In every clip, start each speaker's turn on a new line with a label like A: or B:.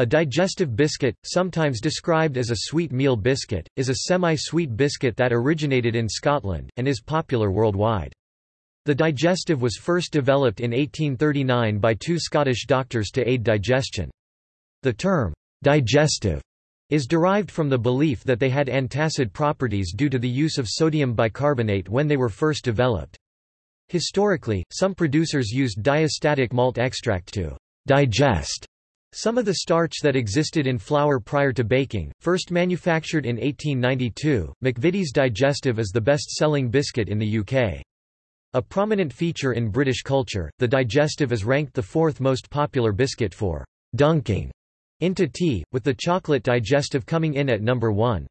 A: A digestive biscuit, sometimes described as a sweet meal biscuit, is a semi-sweet biscuit that originated in Scotland, and is popular worldwide. The digestive was first developed in 1839 by two Scottish doctors to aid digestion. The term, digestive, is derived from the belief that they had antacid properties due to the use of sodium bicarbonate when they were first developed. Historically, some producers used diastatic malt extract to digest some of the starch that existed in flour prior to baking, first manufactured in 1892, McVitie's Digestive is the best-selling biscuit in the UK. A prominent feature in British culture, the Digestive is ranked the fourth most popular biscuit for dunking into tea, with the chocolate Digestive coming in at number one.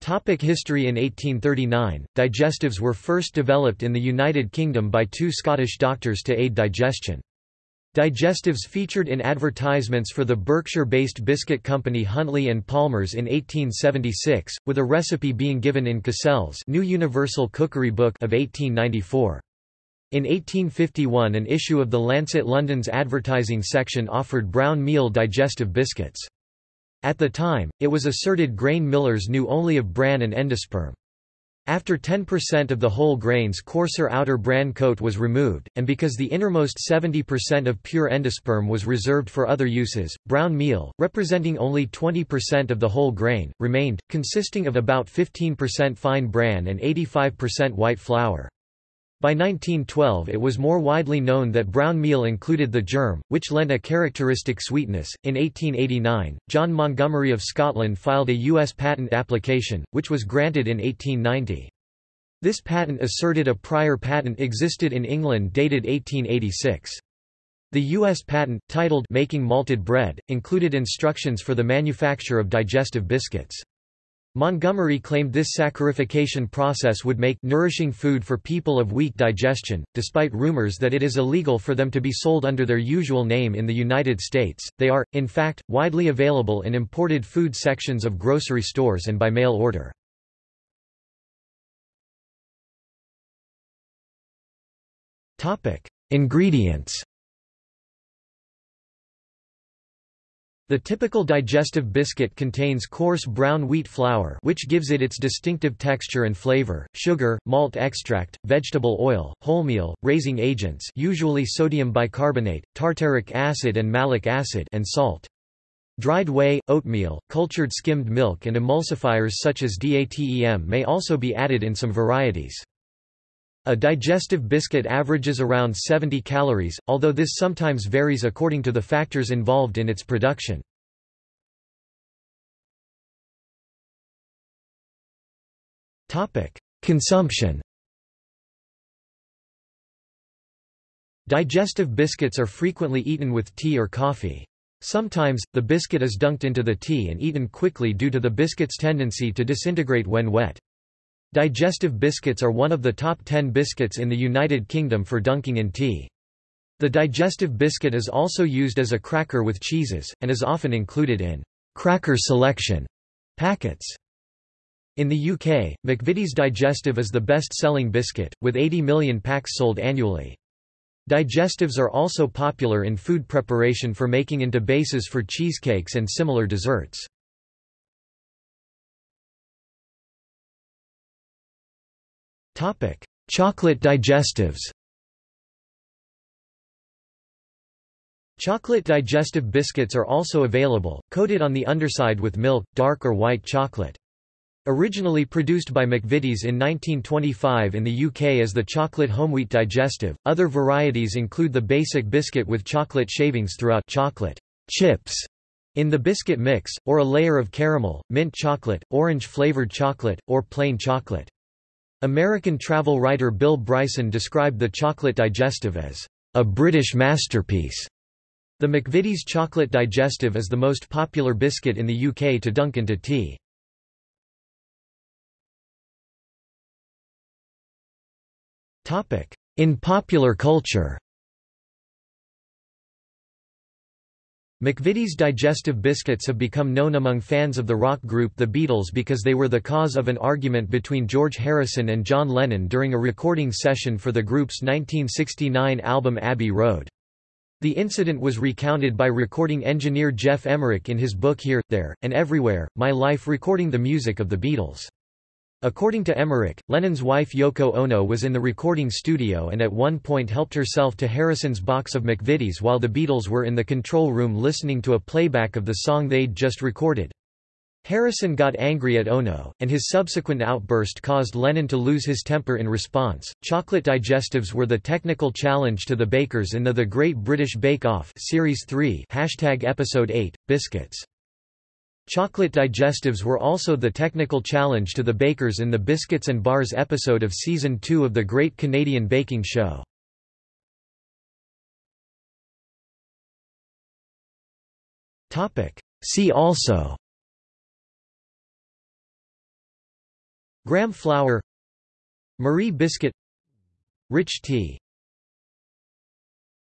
A: Topic history In 1839, digestives were first developed in the United Kingdom by two Scottish doctors to aid digestion. Digestives featured in advertisements for the Berkshire-based biscuit company Huntley and Palmers in 1876, with a recipe being given in Cassell's New Universal Cookery Book of 1894. In 1851 an issue of the Lancet London's advertising section offered brown meal digestive biscuits. At the time, it was asserted grain millers knew only of bran and endosperm. After 10% of the whole grain's coarser outer bran coat was removed, and because the innermost 70% of pure endosperm was reserved for other uses, brown meal, representing only 20% of the whole grain, remained, consisting of about 15% fine bran and 85% white flour. By 1912 it was more widely known that brown meal included the germ, which lent a characteristic sweetness. In 1889, John Montgomery of Scotland filed a U.S. patent application, which was granted in 1890. This patent asserted a prior patent existed in England dated 1886. The U.S. patent, titled Making Malted Bread, included instructions for the manufacture of digestive biscuits. Montgomery claimed this saccharification process would make nourishing food for people of weak digestion, despite rumors that it is illegal for them to be sold under their usual name in the United States. They are, in fact, widely available in imported food sections of grocery stores and by mail order. Topic: Ingredients The typical digestive biscuit contains coarse brown wheat flour which gives it its distinctive texture and flavor, sugar, malt extract, vegetable oil, wholemeal, raising agents usually sodium bicarbonate, tartaric acid and malic acid and salt. Dried whey, oatmeal, cultured skimmed milk and emulsifiers such as DATEM may also be added in some varieties. A digestive biscuit averages around 70 calories, although this sometimes varies according to the factors involved in its production. Consumption Digestive biscuits are frequently eaten with tea or coffee. Sometimes, the biscuit is dunked into the tea and eaten quickly due to the biscuit's tendency to disintegrate when wet. Digestive biscuits are one of the top 10 biscuits in the United Kingdom for dunking in tea. The digestive biscuit is also used as a cracker with cheeses, and is often included in cracker selection packets. In the UK, McVitie's Digestive is the best-selling biscuit, with 80 million packs sold annually. Digestives are also popular in food preparation for making into bases for cheesecakes and similar desserts. Chocolate digestives. Chocolate digestive biscuits are also available, coated on the underside with milk, dark or white chocolate. Originally produced by McVitie's in 1925 in the UK as the chocolate homewheat digestive, other varieties include the basic biscuit with chocolate shavings throughout chocolate chips in the biscuit mix, or a layer of caramel, mint chocolate, orange-flavored chocolate, or plain chocolate. American travel writer Bill Bryson described the chocolate digestive as a British masterpiece. The McVitie's chocolate digestive is the most popular biscuit in the UK to dunk into tea. In popular culture McVitie's digestive biscuits have become known among fans of the rock group The Beatles because they were the cause of an argument between George Harrison and John Lennon during a recording session for the group's 1969 album Abbey Road. The incident was recounted by recording engineer Geoff Emerick in his book Here, There, and Everywhere, My Life recording the music of the Beatles. According to Emerick, Lennon's wife Yoko Ono was in the recording studio and at one point helped herself to Harrison's box of McVitie's while the Beatles were in the control room listening to a playback of the song they'd just recorded. Harrison got angry at Ono, and his subsequent outburst caused Lennon to lose his temper in response. Chocolate digestives were the technical challenge to the bakers in the The Great British Bake Off Series 3 hashtag Episode 8, Biscuits. Chocolate digestives were also the technical challenge to the bakers in the Biscuits and Bars episode of Season 2 of The Great Canadian Baking Show. See also Graham flour Marie biscuit Rich tea